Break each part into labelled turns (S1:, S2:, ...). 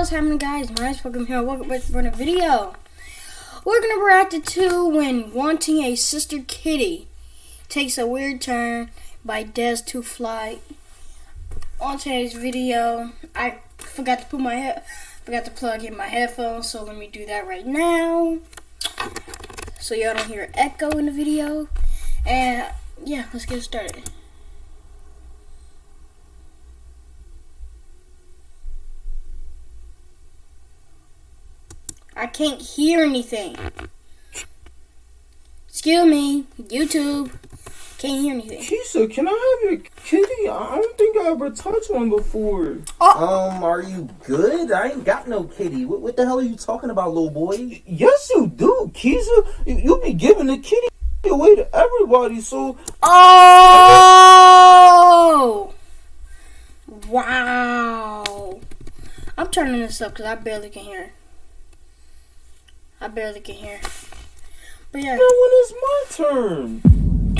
S1: what's happening guys? My name's Welcome here. Welcome back for a video. We're gonna react to when wanting a sister kitty takes a weird turn by Des to Fly. On today's video, I forgot to put my head forgot to plug in my headphones, so let me do that right now. So y'all don't hear echo in the video. And yeah, let's get started. I can't hear anything. Excuse me, YouTube. Can't hear anything.
S2: Kisa, can I have your kitty? I don't think I ever touched one before.
S3: Oh. Um, are you good? I ain't got no kitty. What, what the hell are you talking about, little boy?
S2: Yes, you do, Kisa. You, you be giving the kitty away to everybody, so...
S1: Oh! Wow. I'm turning this up because I barely can hear. I barely can hear. But yeah.
S2: Now when is my turn?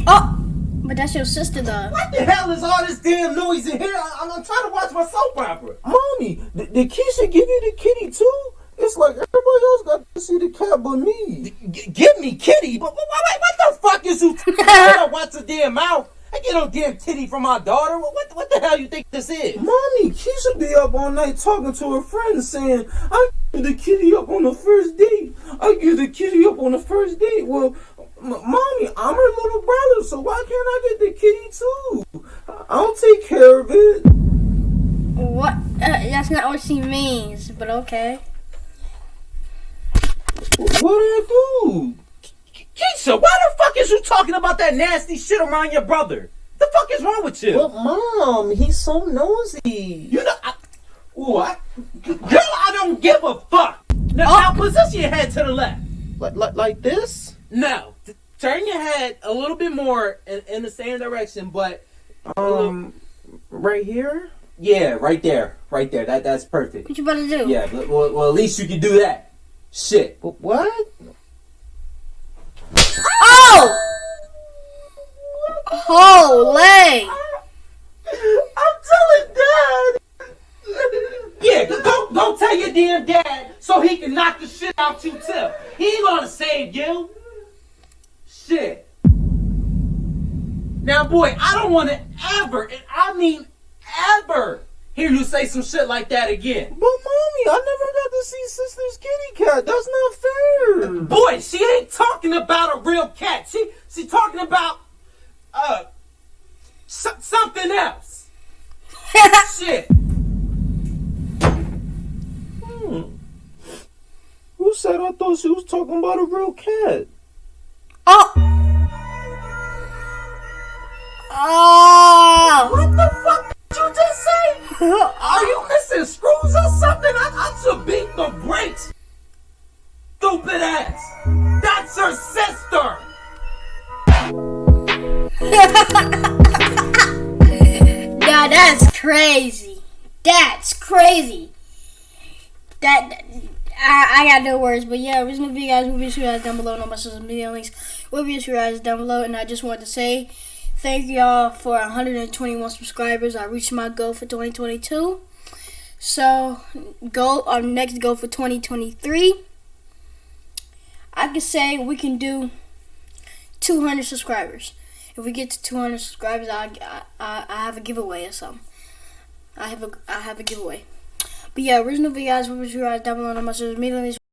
S1: Oh! But that's your sister, though.
S3: What the hell is all this damn noise in here? I, am trying to watch my soap opera.
S2: Mommy, did, did Keisha give you the kitty too? It's like everybody else got to see the cat but me.
S3: G give me kitty? But, but, what, what the fuck is you? I don't watch the damn mouth. I get no damn titty from my daughter. What, what, what the hell you think this is?
S2: Mommy, Keisha be up all night talking to her friends saying, I give the kitty up on the first date. I give the kitty up on the first date. Well, mommy, I'm her little brother, so why can't I get the kitty too? I'll take care of it.
S1: What? Uh, that's not what she means, but okay.
S2: What do I do?
S3: Keisha, why the fuck is you talking about that nasty shit around your brother? The fuck is wrong with you?
S2: But mom, he's so nosy.
S3: You know, I, what? Girl, I don't give a fuck. Now, oh. now position your head to the left.
S2: Like, like, like this?
S3: No. Turn your head a little bit more in, in the same direction, but
S2: um, right here.
S3: Yeah, right there, right there. That that's perfect.
S1: What you about to do?
S3: Yeah, well, well, at least you can do that. Shit.
S2: What?
S1: Oh! Holy!
S3: I'm telling Dad. yeah, go go tell your damn dad so he can knock the shit out you too. He ain't gonna save you. Shit. Now, boy, I don't want to ever, and I mean ever, hear you say some shit like that again.
S2: But, Mommy, I never got to see Sister's kitty cat. That's not fair.
S3: Boy, she ain't talking about a real cat. She she talking about, else. shit.
S2: Hmm. Who said I thought she was talking about a real cat?
S1: Oh! Oh! That's crazy. That I, I got no words, but yeah, original video guys will be sure guys down below, no my social media links will be sure guys down below, and I just wanted to say thank y'all for 121 subscribers. I reached my goal for 2022. So, goal our next goal for 2023. I can say we can do 200 subscribers. If we get to 200 subscribers, I, I, I have a giveaway or something. I have a I have a giveaway. But yeah, original videos, what was your down below on my social media